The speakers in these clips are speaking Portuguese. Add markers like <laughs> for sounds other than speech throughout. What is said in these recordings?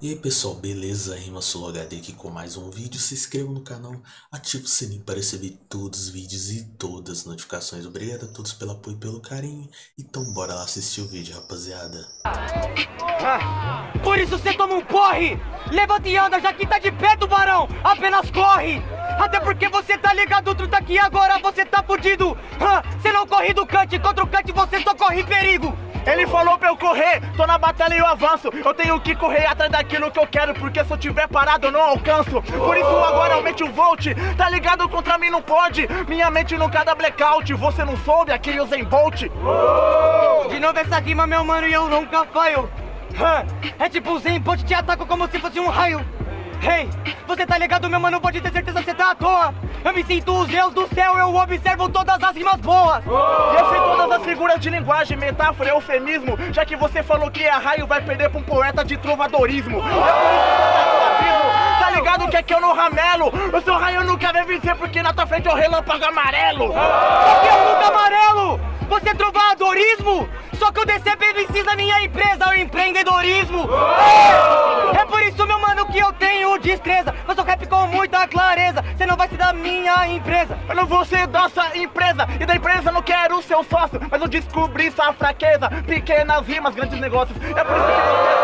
E aí pessoal, beleza? Rima HD aqui com mais um vídeo. Se inscreva no canal, ative o sininho para receber todos os vídeos e todas as notificações. Obrigado a todos pelo apoio e pelo carinho. Então bora lá assistir o vídeo, rapaziada. Por isso você toma um porre! Levanta e anda, já que tá de pé, tubarão! Apenas corre! Até porque você tá ligado, outro tá aqui agora, você tá fudido! Você não corre do cante, contra o cante você só corre perigo! Ele falou pra eu correr, tô na batalha e eu avanço. Eu tenho que correr atrás daquilo que eu quero Porque se eu tiver parado eu não alcanço. Por isso agora aumente o volt. Tá ligado? Contra mim não pode. Minha mente nunca dá blackout. Você não soube? Aquele Usain Bolt. De novo essa rima meu mano e eu nunca falho. É tipo o Zen Bolt te ataca como se fosse um raio Hey, você tá ligado meu mano, pode ter certeza que você tá à toa. Eu me sinto os deus do céu, eu observo todas as rimas boas. Oh! Eu sei todas as figuras de linguagem, metáfora, eufemismo Já que você falou que é raio, vai perder pra um poeta de trovadorismo. Tá ligado que aqui eu não ramelo? O seu raio nunca vai vencer porque na tua frente é o relâmpago amarelo. Que eu nunca amarelo. Você é trovadorismo? Só que descer PVCs na minha empresa, o empreendedorismo. É por isso mano que eu tenho destreza. Eu sou rap com muita clareza. Você não vai ser da minha empresa. Eu não vou ser da sua empresa. E da empresa não quero seu sócio Mas eu descobri sua fraqueza. Pequenas rimas, grandes negócios. É por isso que você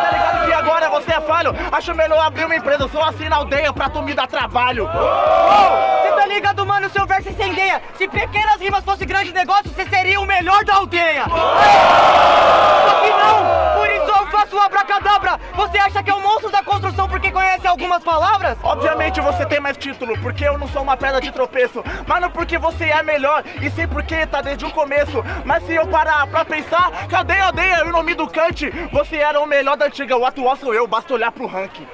Tá ligado que agora você é falho? Acho melhor abrir uma empresa. Sou assim na aldeia pra tu me dar trabalho. Você tá ligado mano, seu verso incendeia Se pequenas rimas fosse grande negócio Você seria o melhor da aldeia. por abracadabra! Você acha que é o monstro da construção porque conhece algumas palavras? Obviamente você tem mais título, porque eu não sou uma pedra de tropeço. Mas não porque você é melhor, e sim porque tá desde o começo. Mas se eu parar pra pensar, cadê a aldeia? E o nome do Kant? Você era o melhor da antiga, o atual sou eu, basta olhar pro ranking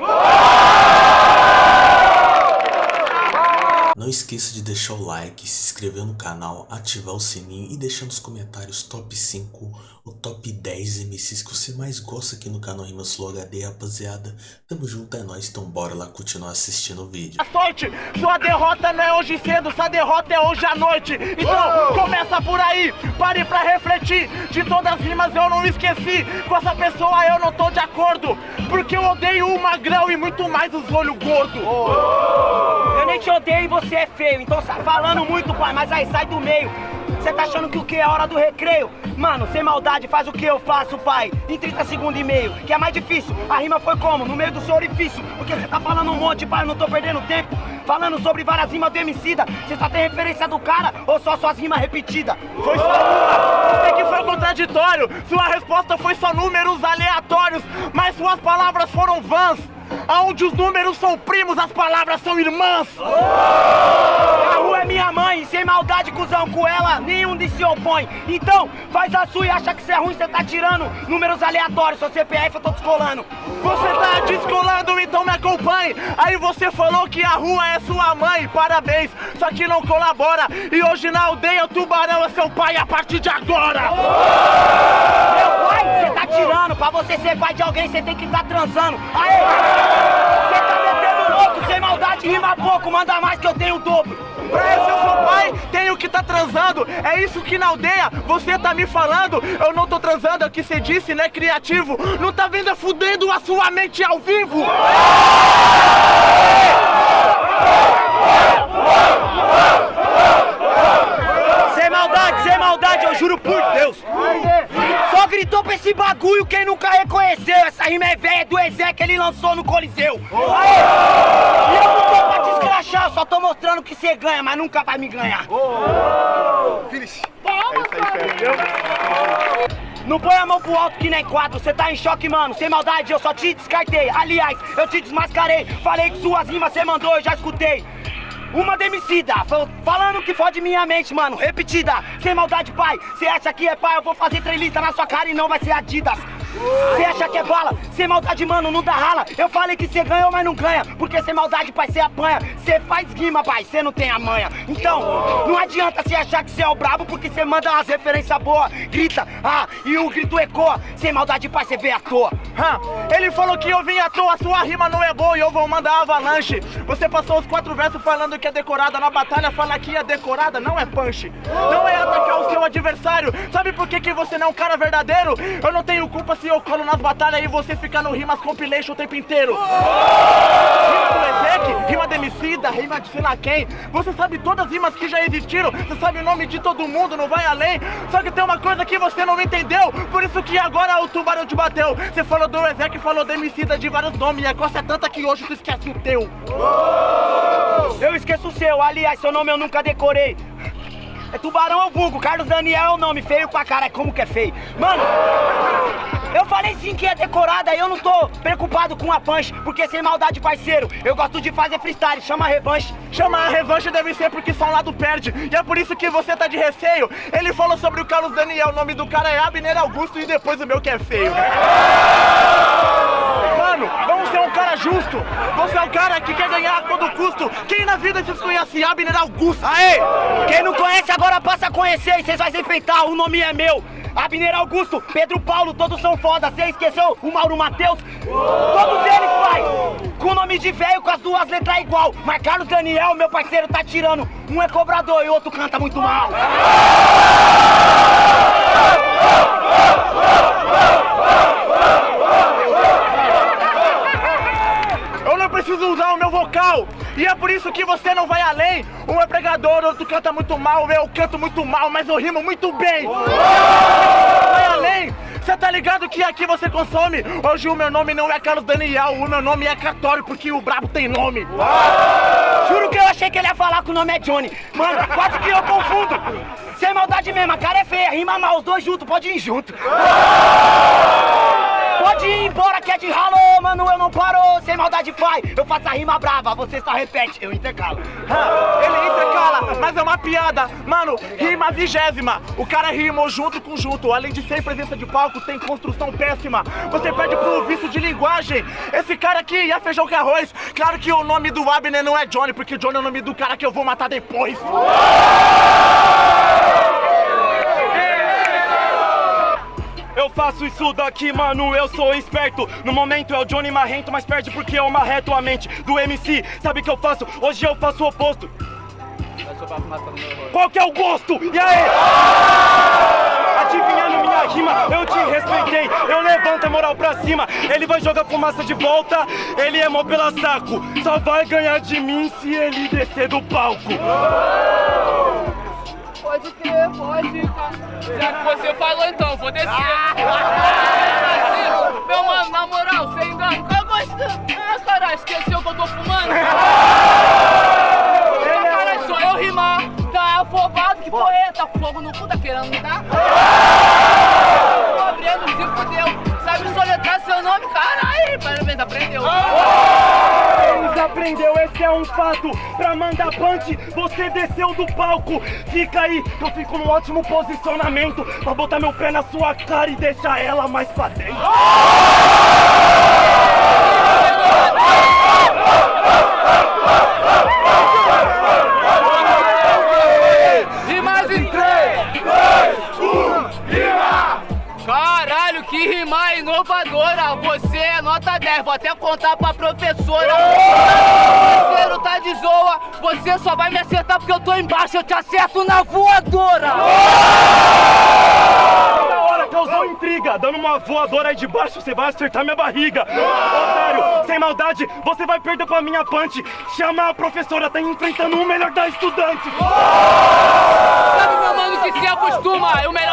não esqueça de deixar o like, se inscrever no canal, ativar o sininho e deixar nos comentários top 5 ou top 10 MCs que você mais gosta aqui no canal Rimas Flow HD, rapaziada. Tamo junto, é nóis, então bora lá continuar assistindo o vídeo. A sorte, sua derrota não é hoje cedo, sua derrota é hoje à noite. Então, começa por aí, pare pra refletir. De todas as rimas eu não esqueci, com essa pessoa eu não tô de acordo. Porque eu odeio o magrão e muito mais os olhos gordos. Oh. Nem te odeio e você é feio, então falando muito, pai, mas aí sai do meio. Você tá achando que o que é hora do recreio? Mano, sem maldade, faz o que eu faço, pai. Em 30 segundos e meio, que é mais difícil. A rima foi como? No meio do seu orifício. Porque você tá falando um monte, pai, eu não tô perdendo tempo. Falando sobre várias rimas do Emicida. Você só tem referência do cara ou só suas rimas repetidas? Foi só uma. Você que foi contraditório. Sua resposta foi só números aleatórios. Mas suas palavras foram vãs. Aonde os números são primos, as palavras são irmãs. Oh! A rua é minha mãe, sem maldade, cuzão, com ela nenhum de se opõe. Então, faz a sua e acha que você é ruim, você tá tirando números aleatórios, seu CPF eu tô descolando. Você tá descolando, então me acompanhe. Aí você falou que a rua é sua mãe, parabéns, só que não colabora. E hoje na aldeia o tubarão é seu pai a partir de agora. Oh! Tirando, pra você ser pai de alguém você tem que estar tá transando. Aê! Você tá metendo louco, sem maldade, rima pouco, manda mais que eu tenho o dobro. Pra esse eu sou pai, tenho que tá transando. É isso que na aldeia você tá me falando. Eu não tô transando, é o que você disse, né, criativo? Não tá vendo é fudendo a sua mente ao vivo? Sem maldade, sem maldade, eu juro por Deus. Só gritou pra esse bagulho quem nunca reconheceu. Essa rima é velha do Ezé que ele lançou no Coliseu. E eu não tô pra te escrachar, só tô mostrando que você ganha, mas nunca vai me ganhar. Oh. Finish. Não põe a mão pro alto que nem quatro, cê tá em choque, mano. Sem maldade, eu só te descartei. Aliás, eu te desmascarei. Falei que suas rimas cê mandou, eu já escutei. Uma demicida, falando que fode minha mente, mano, repetida. Sem maldade, pai, cê acha que é pai, eu vou fazer trelista na sua cara e não vai ser Adidas Cê acha que é bala? Sem maldade, mano, não dá rala. Eu falei que cê ganhou, mas não ganha. Porque sem maldade, pai, cê apanha. Cê faz rima, pai, cê não tem a manha. Então, não adianta cê achar que cê é o brabo, porque cê manda as referências boas. Grita, ah, e o grito ecoa. Sem maldade, pai, cê vê à toa. Hum, ele falou que eu vim à toa, sua rima não é boa e eu vou mandar avalanche. Você passou os quatro versos falando que é decorada na batalha, fala que é decorada, não é punch. Não é atacar o seu adversário. Sabe por que, que você não é um cara verdadeiro? Eu não tenho culpa se Eu colo nas batalhas e você fica no Rimas Compilation o tempo inteiro. Rima do Ezek, rima do MC, da rima de sei lá quem. Você sabe todas as rimas que já existiram, você sabe o nome de todo mundo, não vai além. Só que tem uma coisa que você não entendeu, por isso que agora o tubarão te bateu. Você falou do Ezek, falou MC, de vários nomes, e a costa é tanta que hoje tu esquece o teu. Eu esqueço o seu, aliás, seu nome eu nunca decorei. É Tubarão é o vulgo, Carlos Daniel é o nome, feio pra cara, como que é feio. Mano, eu falei sim que é decorada e eu não tô preocupado com a punch, porque sem maldade, parceiro, eu gosto de fazer freestyle, chama a revanche. Chama a revanche deve ser porque só um lado perde, e é por isso que você tá de receio. Ele falou sobre o Carlos Daniel, o nome do cara é Abner Augusto e depois o meu que é feio. Mano, vamos ser um cara justo. Você é um cara que quer ganhar a todo custo. Quem na vida vocês conhece Abner Augusto? Aê! Quem não conhece agora passa a conhecer e vocês vão se enfrentar, o nome é meu. Abner Augusto, Pedro Paulo, todos são foda. Você esqueceu o Mauro Matheus? Todos eles, pai! Com o nome de velho, com as duas letras igual. Mas Carlos Daniel, meu parceiro, tá tirando. Um é cobrador e o outro canta muito mal. Eu não preciso usar o meu vocal. E é por isso que você não vai além. Um é pregador, outro canta muito mal. Eu canto muito mal, mas eu rimo muito bem. Vai além. Você tá ligado que aqui você consome? Hoje o meu nome não é Carlos Daniel, o meu nome é Catório, porque o brabo tem nome. Juro que eu achei que ele ia falar que o nome é Johnny. Mano, quase que eu confundo. Sem maldade mesmo, a cara é feia, rima mal, os dois juntos, pode ir junto. Pode ir embora que é de ralo, mano, eu não paro. Sem maldade, pai, eu faço a rima brava, você só repete, eu intercalo. Ah, Ele intercala, mas é uma piada. Mano, rima vigésima. O cara rimou junto com junto. Além de ser presença de palco, tem construção péssima. Você pede pro vício de linguagem. Esse cara aqui é feijão com arroz. Claro que o nome do Abner não é Johnny, porque Johnny é o nome do cara que eu vou matar depois. Faço isso daqui, mano, eu sou esperto. No momento é o Johnny Marrento, mas perde porque eu marreto a mente do MC. Sabe o que eu faço? Hoje eu faço o oposto. Qual que é o gosto? E aí? Adivinhando minha rima, eu te respeitei. Eu levanto a moral pra cima. Ele vai jogar fumaça de volta. Ele é mó pela saco. Só vai ganhar de mim se ele descer do palco. Pode crer, pode. Já que você falou, então, vou descer. Meu mano, na moral, você ainda. Eu gosto. Ah, caralho, esqueceu que eu tô fumando? <laughs> Ah, caralho, só eu rimar. Tá afobado, que porra é? Tá com fogo no cu, tá querendo me dar? Tô abrindo, se fudeu. Sabe soletrar seu nome? Caralho, parabéns, aprendeu. Aprendeu, esse é um fato. Pra mandar punch, você desceu do palco. Fica aí, eu fico num ótimo posicionamento. Pra botar meu pé na sua cara e deixar ela mais pra dentro. Inovadora! Você é nota 10, vou até contar pra professora. O parceiro tá de zoa, você só vai me acertar porque eu tô embaixo, eu te acerto na voadora! Da hora, causou intriga. Dando uma voadora aí de baixo, você vai acertar minha barriga. Otário, sem maldade, você vai perder pra minha punch. Chama a professora, tá enfrentando o melhor da estudante. Sabe, meu mano, que se acostuma? O melhor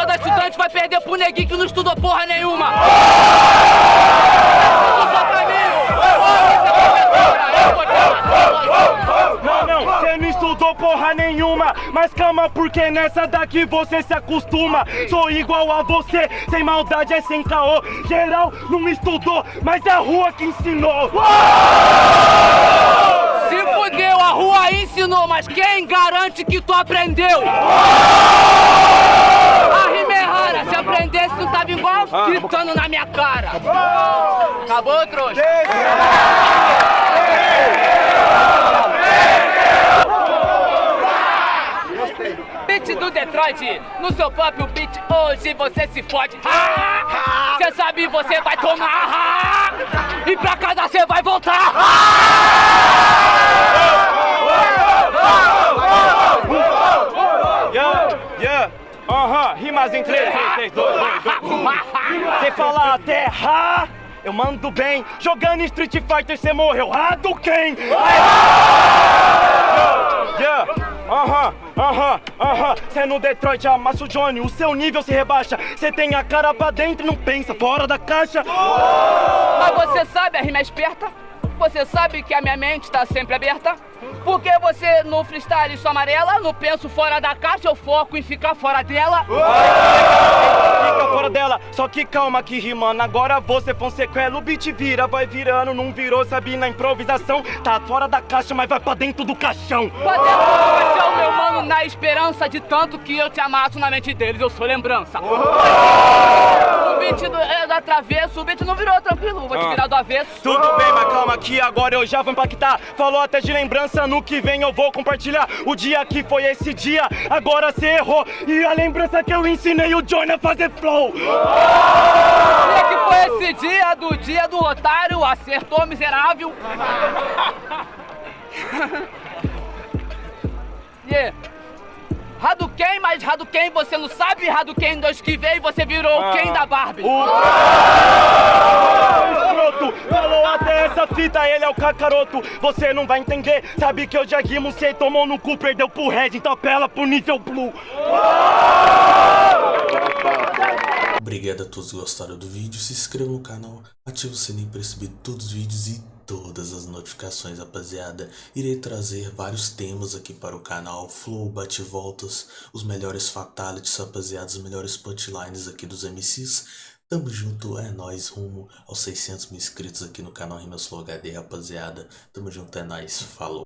vai perder pro neguinho que não estudou porra nenhuma! Não, não, você não estudou porra nenhuma. Mas calma, porque nessa daqui você se acostuma. Sou igual a você, sem maldade é sem caô. Geral não estudou, mas é a rua que ensinou. Se fudeu, a rua ensinou, mas quem garante que tu aprendeu? Rara, se aprendesse tu tava igual gritando na minha cara. Acabou, trouxa? Beat do Detroit, no seu próprio beat, hoje você se fode. Você sabe, você vai tomar. E pra casa você vai voltar. Rimas em 3, 3, 2, 2, 2. Você fala até ha, eu mando bem. Jogando Street Fighter você morreu. Hadouken! Yeah, aham, aham, aham. Cê no Detroit amassa o Johnny, o seu nível se rebaixa. Cê tem a cara pra dentro e não pensa fora da caixa. Mas você sabe, a rima é esperta? Você sabe que a minha mente tá sempre aberta? Porque você no freestyle sou amarela, no penso fora da caixa, eu foco em ficar fora dela. Fica fora dela, só que calma que rimando. Agora você Fonsequela, o beat vira, vai virando, não virou, sabe? Na improvisação, tá fora da caixa, mas vai pra dentro do caixão. Pra dentro do caixão, meu mano, na esperança de tanto que eu te amasso na mente deles, eu sou lembrança. O beat do, é da travesso, o beat não virou tranquilo, vou te virar do avesso. Tudo bem, mas calma que agora eu já vou impactar. Falou até de lembrança, no que vem eu vou compartilhar. O dia que foi esse dia, agora cê errou. E a lembrança que eu ensinei o Johnny a fazer flow. dia que foi esse dia do dia do otário, acertou miserável. <laughs> yeah. Hadouken, mas Hadouken você não sabe, Hadouken 2 que veio você virou o Ken da Barbie. O escroto falou até essa fita, ele é o cacaroto. Você não vai entender, sabe que eu já rimo, cê tomou no cu, perdeu pro Red, então apela pro nível blue. Obrigado a todos que gostaram do vídeo, se inscreva no canal, ative o sininho para receber todos os vídeos e todas as notificações, rapaziada. Irei trazer vários temas aqui para o canal, flow, bate-voltas, os melhores fatalities, rapaziada, os melhores punchlines aqui dos MCs. Tamo junto, é nóis, rumo aos 600 mil inscritos aqui no canal Rimas Flow HD, rapaziada. Tamo junto, é nóis, falou.